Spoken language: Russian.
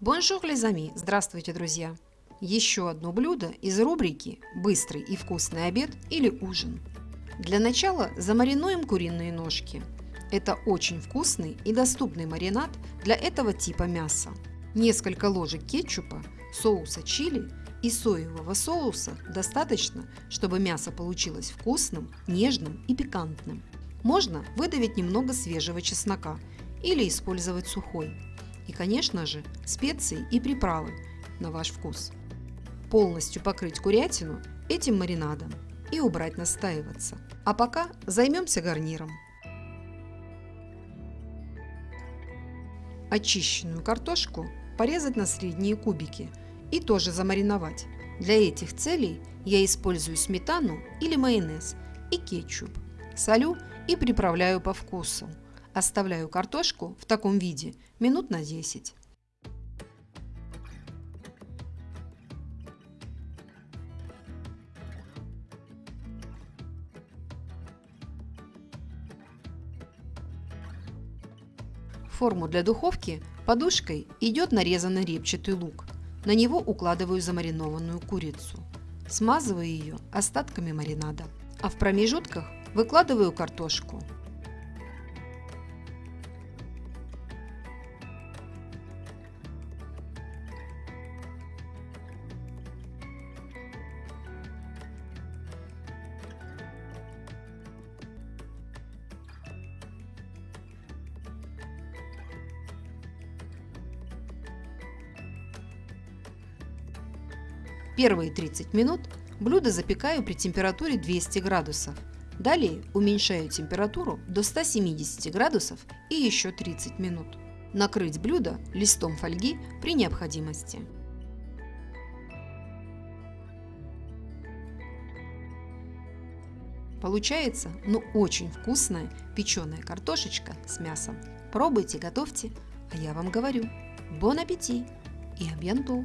Bonjour, les amis! Здравствуйте, друзья! Еще одно блюдо из рубрики «Быстрый и вкусный обед или ужин». Для начала замаринуем куриные ножки. Это очень вкусный и доступный маринад для этого типа мяса. Несколько ложек кетчупа, соуса чили и соевого соуса достаточно, чтобы мясо получилось вкусным, нежным и пикантным. Можно выдавить немного свежего чеснока или использовать сухой – и, конечно же, специи и приправы на ваш вкус. Полностью покрыть курятину этим маринадом и убрать настаиваться. А пока займемся гарниром. Очищенную картошку порезать на средние кубики и тоже замариновать. Для этих целей я использую сметану или майонез и кетчуп. Солю и приправляю по вкусу. Оставляю картошку в таком виде минут на 10. В форму для духовки подушкой идет нарезанный репчатый лук. На него укладываю замаринованную курицу. Смазываю ее остатками маринада. А в промежутках выкладываю картошку. Первые 30 минут блюдо запекаю при температуре 200 градусов. Далее уменьшаю температуру до 170 градусов и еще 30 минут. Накрыть блюдо листом фольги при необходимости. Получается, ну очень вкусная печеная картошечка с мясом. Пробуйте, готовьте, а я вам говорю, бон аппетит и абьянту!